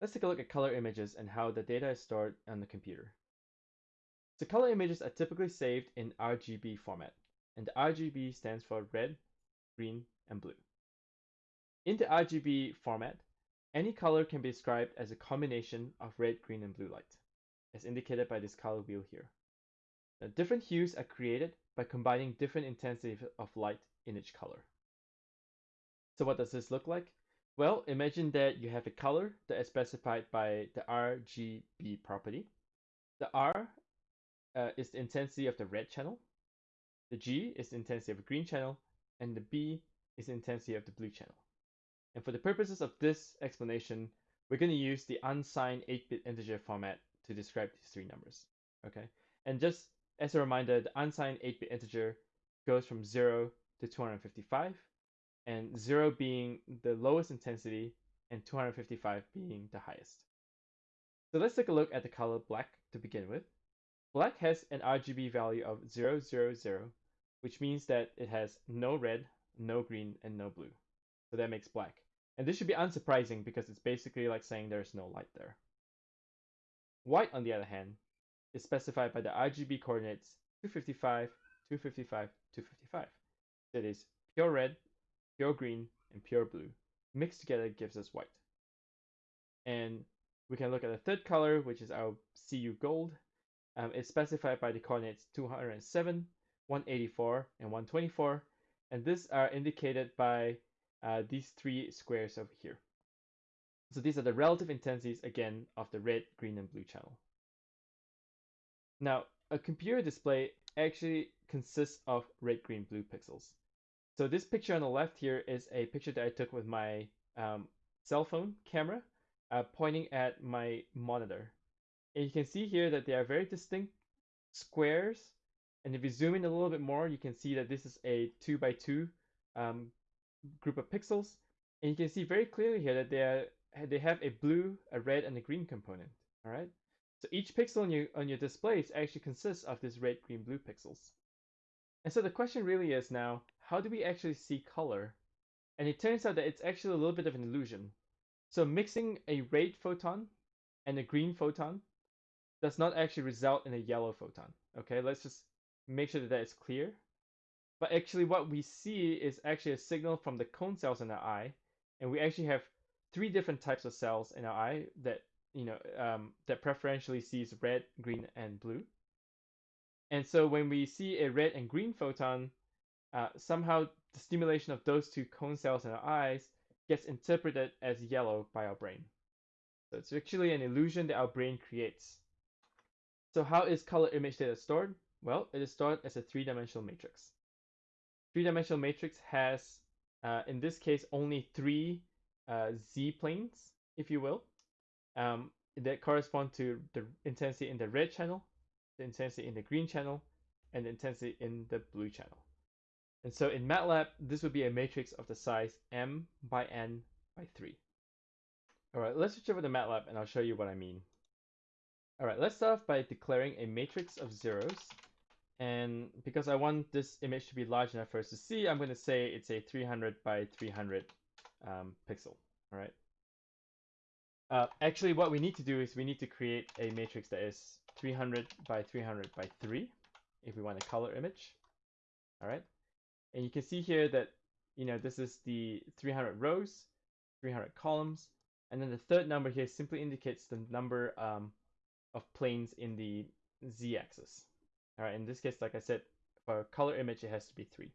Let's take a look at color images and how the data is stored on the computer. So color images are typically saved in RGB format, and the RGB stands for red, green, and blue. In the RGB format, any color can be described as a combination of red, green, and blue light, as indicated by this color wheel here. Now, different hues are created by combining different intensities of light in each color. So what does this look like? Well, imagine that you have a color that is specified by the RGB property. The R uh, is the intensity of the red channel. The G is the intensity of the green channel. And the B is the intensity of the blue channel. And for the purposes of this explanation, we're going to use the unsigned 8-bit integer format to describe these three numbers. Okay, And just as a reminder, the unsigned 8-bit integer goes from 0 to 255 and 0 being the lowest intensity and 255 being the highest. So let's take a look at the color black to begin with. Black has an RGB value of 000, which means that it has no red, no green, and no blue. So that makes black. And this should be unsurprising because it's basically like saying there's no light there. White, on the other hand, is specified by the RGB coordinates 255, 255, 255. That is pure red, pure green, and pure blue. Mixed together gives us white. And we can look at the third color, which is our CU gold. Um, it's specified by the coordinates 207, 184, and 124. And these are indicated by uh, these three squares over here. So these are the relative intensities, again, of the red, green, and blue channel. Now, a computer display actually consists of red, green, blue pixels. So this picture on the left here is a picture that I took with my um, cell phone camera uh, pointing at my monitor. And you can see here that they are very distinct squares. And if you zoom in a little bit more, you can see that this is a 2 by 2 um, group of pixels. And you can see very clearly here that they, are, they have a blue, a red, and a green component. All right. So each pixel on your, on your displays actually consists of these red, green, blue pixels. And so the question really is now, how do we actually see color? And it turns out that it's actually a little bit of an illusion. So mixing a red photon and a green photon does not actually result in a yellow photon. Okay, let's just make sure that that is clear. But actually what we see is actually a signal from the cone cells in our eye. And we actually have three different types of cells in our eye that, you know, um, that preferentially sees red, green, and blue. And so when we see a red and green photon, uh, somehow the stimulation of those two cone cells in our eyes gets interpreted as yellow by our brain. So it's actually an illusion that our brain creates. So how is color image data stored? Well, it is stored as a three-dimensional matrix. Three-dimensional matrix has, uh, in this case, only three uh, z-planes, if you will, um, that correspond to the intensity in the red channel, the intensity in the green channel, and the intensity in the blue channel. And so in MATLAB, this would be a matrix of the size m by n by 3. All right, let's switch over to MATLAB and I'll show you what I mean. All right, let's start off by declaring a matrix of zeros. And because I want this image to be large enough for us to see, I'm going to say it's a 300 by 300 um, pixel. All right. Uh, actually, what we need to do is we need to create a matrix that is 300 by 300 by 3 if we want a color image. All right. And you can see here that, you know, this is the 300 rows, 300 columns, and then the third number here simply indicates the number um, of planes in the z-axis. All right, in this case, like I said, for a color image, it has to be three.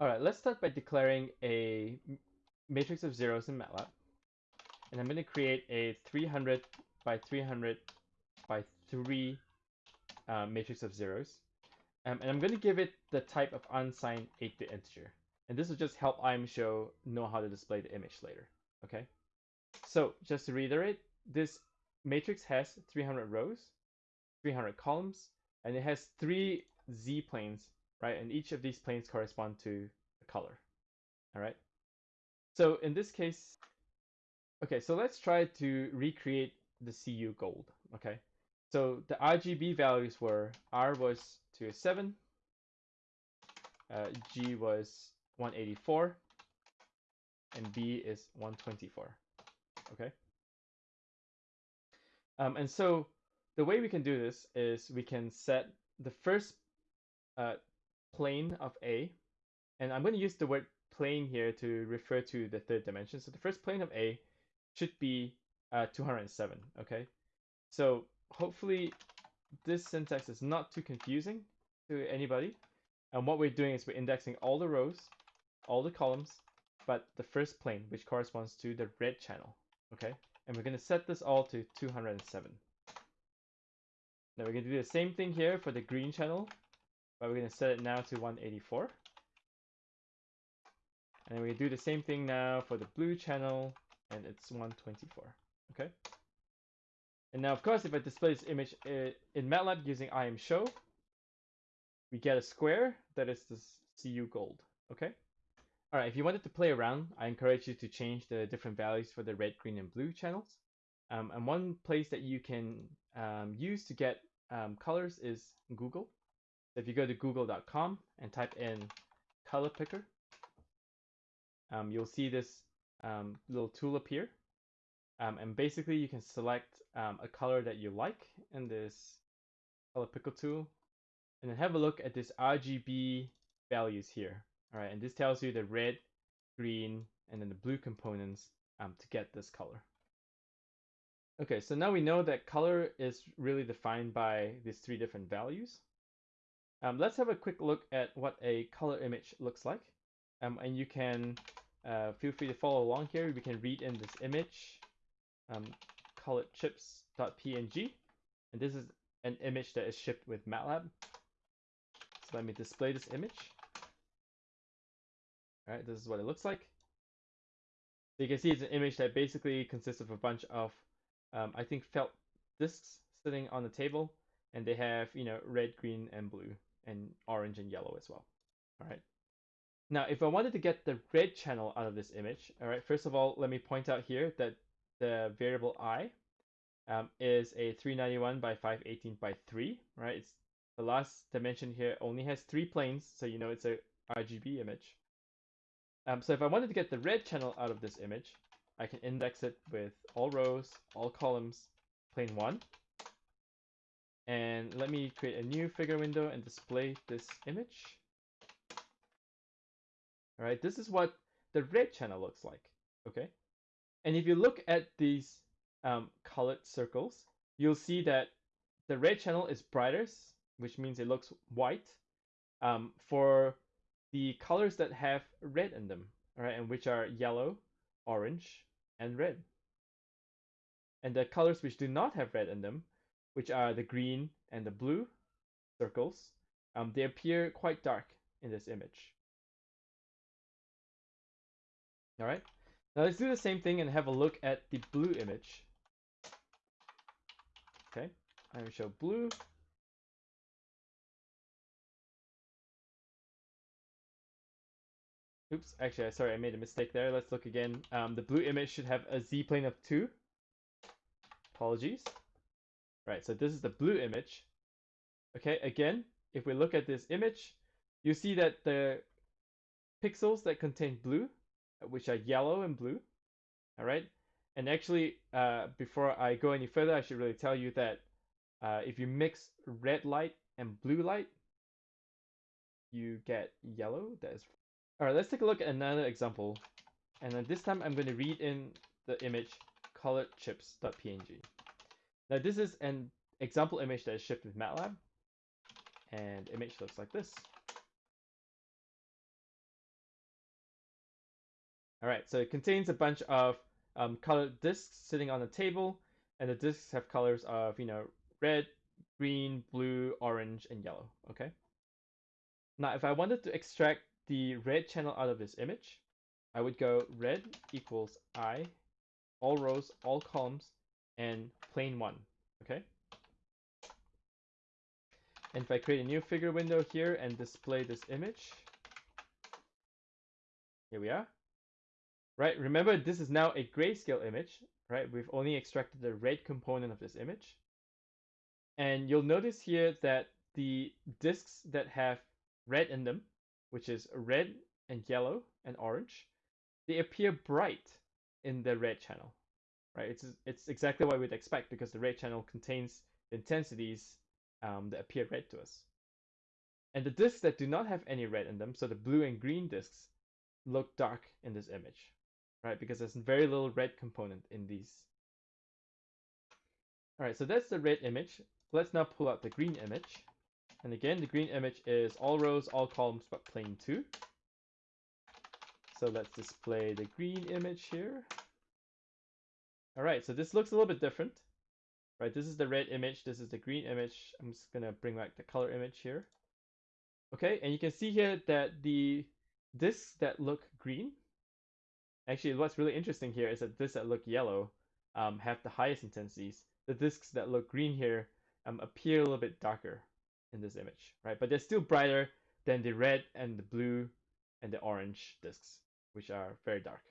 All right, let's start by declaring a matrix of zeros in MATLAB. And I'm going to create a 300 by 300 by 3 uh, matrix of zeros. Um, and I'm going to give it the type of unsigned 8-bit integer. And this will just help imshow know how to display the image later. Okay. So just to reiterate, this matrix has 300 rows, 300 columns, and it has three z-planes, right? And each of these planes correspond to a color. All right. So in this case, okay, so let's try to recreate the CU gold. Okay. So the RGB values were R was 207, uh, G was 184, and B is 124. Okay. Um, and so the way we can do this is we can set the first uh, plane of A, and I'm going to use the word plane here to refer to the third dimension. So the first plane of A should be uh, 207, okay? So hopefully this syntax is not too confusing to anybody. And what we're doing is we're indexing all the rows, all the columns, but the first plane, which corresponds to the red channel, okay? And we're going to set this all to 207. Now we're going to do the same thing here for the green channel, but we're going to set it now to 184. And we do the same thing now for the blue channel, and it's 124, okay? And now, of course, if I display this image uh, in MATLAB using ImShow, we get a square that is the CU gold, okay? All right, if you wanted to play around, I encourage you to change the different values for the red, green, and blue channels. Um, and one place that you can um, use to get um, colors is Google. If you go to google.com and type in color picker, um, you'll see this um, little tool appear. Um, and basically you can select um, a color that you like in this color picker tool and then have a look at this RGB values here. All right, and this tells you the red, green, and then the blue components um, to get this color. Okay, so now we know that color is really defined by these three different values. Um, let's have a quick look at what a color image looks like. Um, and you can uh, feel free to follow along here. We can read in this image, um, call it chips.png. And this is an image that is shipped with MATLAB. So let me display this image. All right, this is what it looks like. So you can see it's an image that basically consists of a bunch of, um, I think, felt discs sitting on the table, and they have, you know, red, green, and blue, and orange and yellow as well. All right. Now, if I wanted to get the red channel out of this image, all right, first of all, let me point out here that the variable i um, is a 391 by 518 by 3, right? It's the last dimension here only has three planes, so you know it's a RGB image. Um, so if I wanted to get the red channel out of this image, I can index it with all rows, all columns, plane 1. And let me create a new figure window and display this image. All right, this is what the red channel looks like, okay? And if you look at these um, colored circles, you'll see that the red channel is brightest, which means it looks white. Um, for the colors that have red in them, right, and which are yellow, orange, and red. And the colors which do not have red in them, which are the green and the blue circles, um, they appear quite dark in this image. All right, now let's do the same thing and have a look at the blue image. Okay, I'm going to show blue. Oops, actually, sorry, I made a mistake there. Let's look again. Um, the blue image should have a z-plane of 2. Apologies. Right, so this is the blue image. Okay, again, if we look at this image, you see that the pixels that contain blue, which are yellow and blue, all right? And actually, uh, before I go any further, I should really tell you that uh, if you mix red light and blue light, you get yellow. That is all right, let's take a look at another example. And then this time I'm going to read in the image colored chips.png. Now this is an example image that is shipped with MATLAB. And image looks like this. All right, so it contains a bunch of um, colored discs sitting on the table, and the discs have colors of, you know, red, green, blue, orange, and yellow, okay? Now, if I wanted to extract the red channel out of this image, I would go red equals i, all rows, all columns, and plane 1, okay? And if I create a new figure window here and display this image, here we are. Right, remember this is now a grayscale image, right? We've only extracted the red component of this image. And you'll notice here that the disks that have red in them which is red and yellow and orange, they appear bright in the red channel. right? It's it's exactly what we'd expect because the red channel contains intensities um, that appear red to us. And the discs that do not have any red in them, so the blue and green discs, look dark in this image, right? Because there's very little red component in these. All right, so that's the red image. Let's now pull out the green image. And again, the green image is all rows, all columns, but plane 2. So let's display the green image here. All right, so this looks a little bit different. Right, this is the red image, this is the green image. I'm just gonna bring back the color image here. Okay, and you can see here that the discs that look green, actually what's really interesting here is that discs that look yellow um, have the highest intensities. The discs that look green here um, appear a little bit darker in this image, right? But they're still brighter than the red and the blue and the orange discs, which are very dark.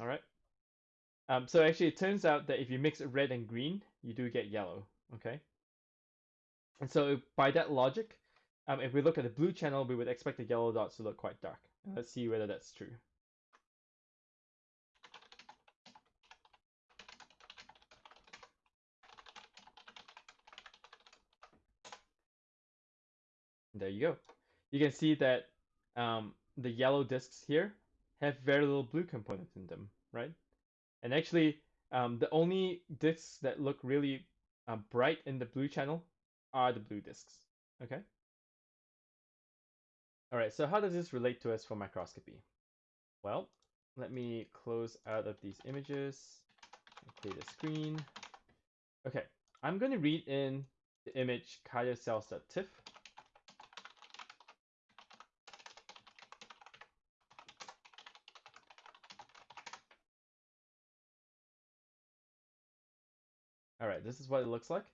All right. Um, so actually, it turns out that if you mix red and green, you do get yellow. Okay. And so by that logic, um, if we look at the blue channel, we would expect the yellow dots to look quite dark. Let's see whether that's true. There you go. You can see that um, the yellow discs here have very little blue component in them, right? And actually, um, the only discs that look really uh, bright in the blue channel are the blue discs, okay? All right, so how does this relate to us for microscopy? Well, let me close out of these images clear the screen. Okay, I'm going to read in the image cardiocells.tiff right, this is what it looks like.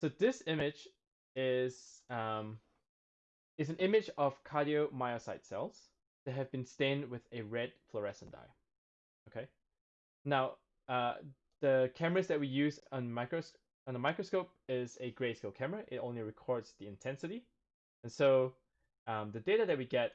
So this image is um, is an image of cardiomyocyte cells that have been stained with a red fluorescent dye. Okay. Now, uh, the cameras that we use on micros on the microscope is a grayscale camera. It only records the intensity, and so um, the data that we get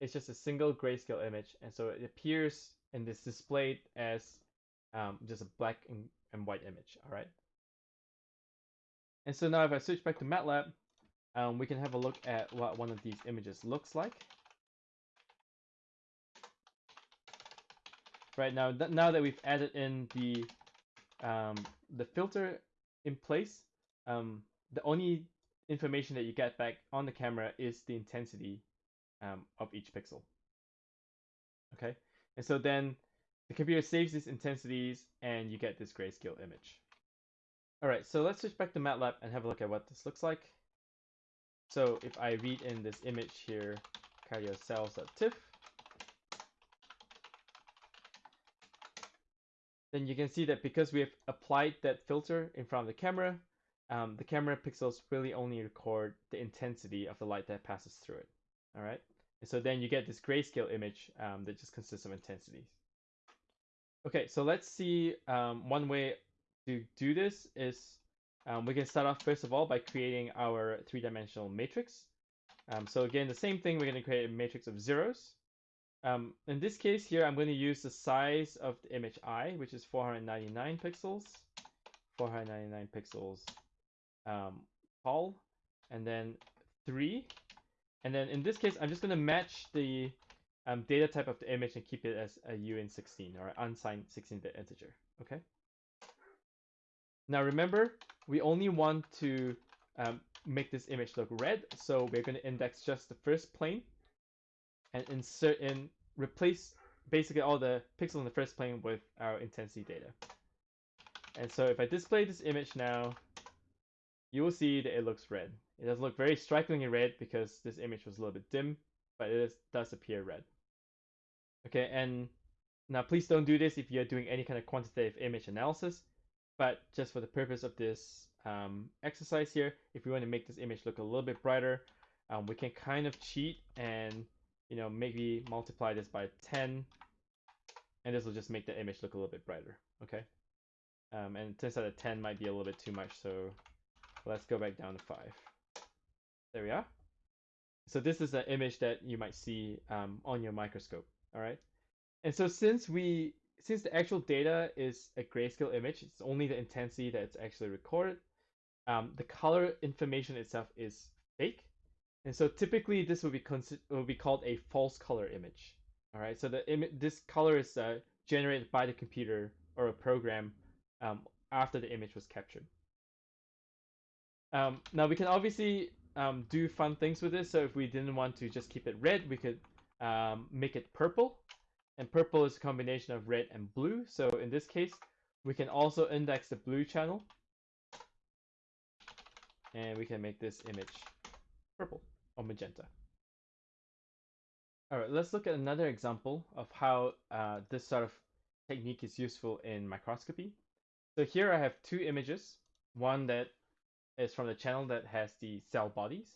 is just a single grayscale image, and so it appears and is displayed as um, just a black and and white image, all right? And so now if I switch back to MATLAB, um, we can have a look at what one of these images looks like. Right now, th now that we've added in the um, the filter in place, um, the only information that you get back on the camera is the intensity um, of each pixel. Okay, and so then the computer saves these intensities and you get this grayscale image. All right, so let's switch back to MATLAB and have a look at what this looks like. So if I read in this image here, cardiocells.tiff, then you can see that because we have applied that filter in front of the camera, um, the camera pixels really only record the intensity of the light that passes through it. All right, and so then you get this grayscale image um, that just consists of intensities. Okay, so let's see um, one way to do this is um, we can start off first of all by creating our three-dimensional matrix. Um, so again, the same thing, we're going to create a matrix of zeros. Um, in this case here, I'm going to use the size of the image I, which is 499 pixels, 499 pixels um, tall, and then 3. And then in this case, I'm just going to match the um, data type of the image and keep it as a uint16 or unsigned 16-bit integer. Okay. Now remember, we only want to um, make this image look red, so we're going to index just the first plane and insert in, replace basically all the pixels in the first plane with our intensity data. And so if I display this image now, you will see that it looks red. It does look very strikingly red because this image was a little bit dim, but it is, does appear red. Okay, and now please don't do this if you're doing any kind of quantitative image analysis, but just for the purpose of this um, exercise here, if we want to make this image look a little bit brighter, um, we can kind of cheat and you know maybe multiply this by 10 and this will just make the image look a little bit brighter okay? Um, and it turns out that 10 might be a little bit too much so let's go back down to 5 there we are. So this is an image that you might see um, on your microscope all right. And so since we since the actual data is a grayscale image, it's only the intensity that's actually recorded. Um, the color information itself is fake, and so typically this would be would be called a false color image. All right, so the this color is uh, generated by the computer or a program um, after the image was captured. Um, now we can obviously um, do fun things with this. So if we didn't want to just keep it red, we could um, make it purple. And purple is a combination of red and blue. So in this case, we can also index the blue channel. And we can make this image purple or magenta. All right, let's look at another example of how uh, this sort of technique is useful in microscopy. So here I have two images, one that is from the channel that has the cell bodies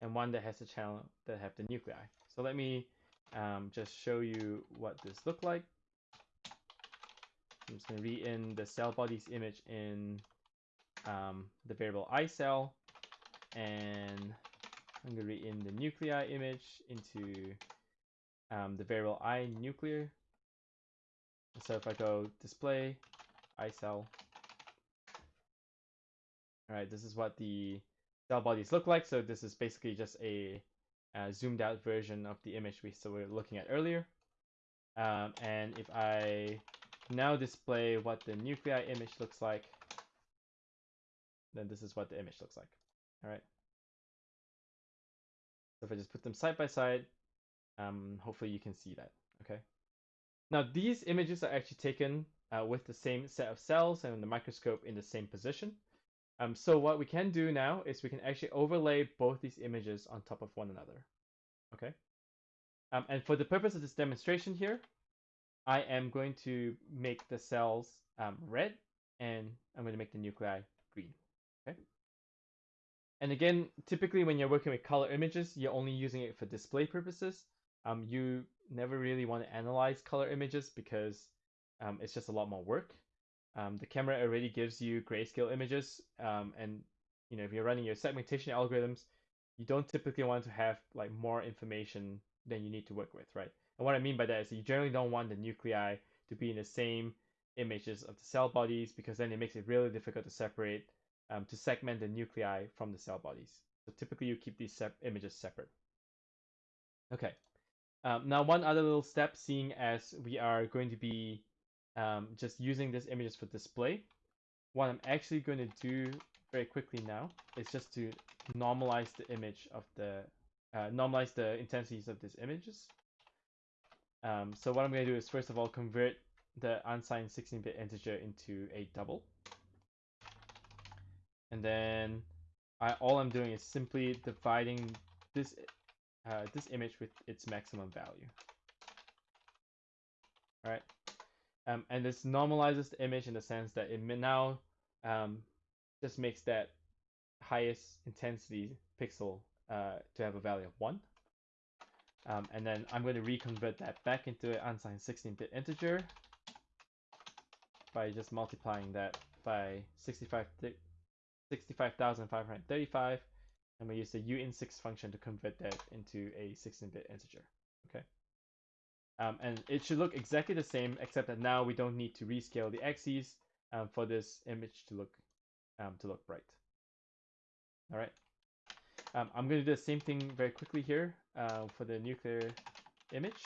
and one that has the channel that have the nuclei. So let me um, just show you what this looked like. I'm just going to read in the cell bodies image in um, the variable i cell and I'm going to read in the nuclei image into um, the variable i nuclear. So if I go display i cell all right, this is what the cell bodies look like. So this is basically just a, a zoomed out version of the image we so we are looking at earlier. Um, and if I now display what the nuclei image looks like, then this is what the image looks like. All right. So if I just put them side by side, um, hopefully you can see that. Okay. Now these images are actually taken uh, with the same set of cells and the microscope in the same position. Um, so what we can do now is we can actually overlay both these images on top of one another. Okay. Um, and for the purpose of this demonstration here, I am going to make the cells um, red and I'm going to make the nuclei green. Okay. And again, typically when you're working with color images, you're only using it for display purposes. Um, you never really want to analyze color images because um, it's just a lot more work. Um, the camera already gives you grayscale images, um, and you know if you're running your segmentation algorithms, you don't typically want to have like more information than you need to work with, right? And what I mean by that is you generally don't want the nuclei to be in the same images of the cell bodies because then it makes it really difficult to separate, um, to segment the nuclei from the cell bodies. So typically you keep these sep images separate. Okay. Um, now one other little step, seeing as we are going to be um, just using this images for display. What I'm actually going to do very quickly now is just to normalize the image of the, uh, normalize the intensities of these images. Um, so what I'm going to do is first of all convert the unsigned 16-bit integer into a double. And then I, all I'm doing is simply dividing this uh, this image with its maximum value. All right. Um, and this normalizes the image in the sense that it now um, just makes that highest intensity pixel uh, to have a value of 1. Um, and then I'm going to reconvert that back into an unsigned 16-bit integer by just multiplying that by 65,535 and we use the uint6 function to convert that into a 16-bit integer. Okay. Um, and it should look exactly the same, except that now we don't need to rescale the axes um, for this image to look um, to look bright. All right. Um, I'm going to do the same thing very quickly here uh, for the nuclear image.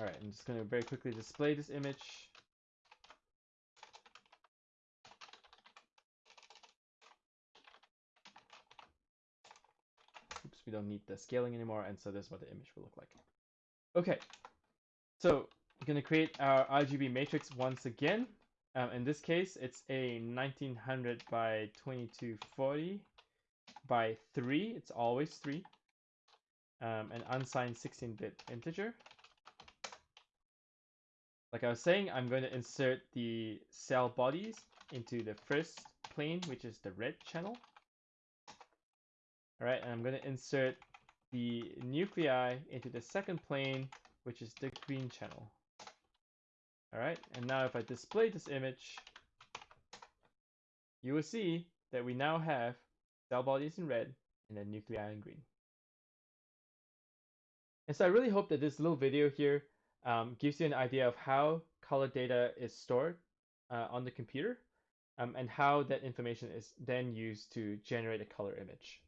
All right, I'm just going to very quickly display this image. Oops, we don't need the scaling anymore, and so this is what the image will look like. Okay, so we're going to create our RGB matrix once again. Um, in this case, it's a 1900 by 2240 by 3. It's always 3. Um, an unsigned 16-bit integer. Like I was saying, I'm going to insert the cell bodies into the first plane, which is the red channel. All right, and I'm going to insert the nuclei into the second plane, which is the green channel. All right, and now if I display this image, you will see that we now have cell bodies in red and then nuclei in green. And so I really hope that this little video here um, gives you an idea of how color data is stored uh, on the computer um, and how that information is then used to generate a color image.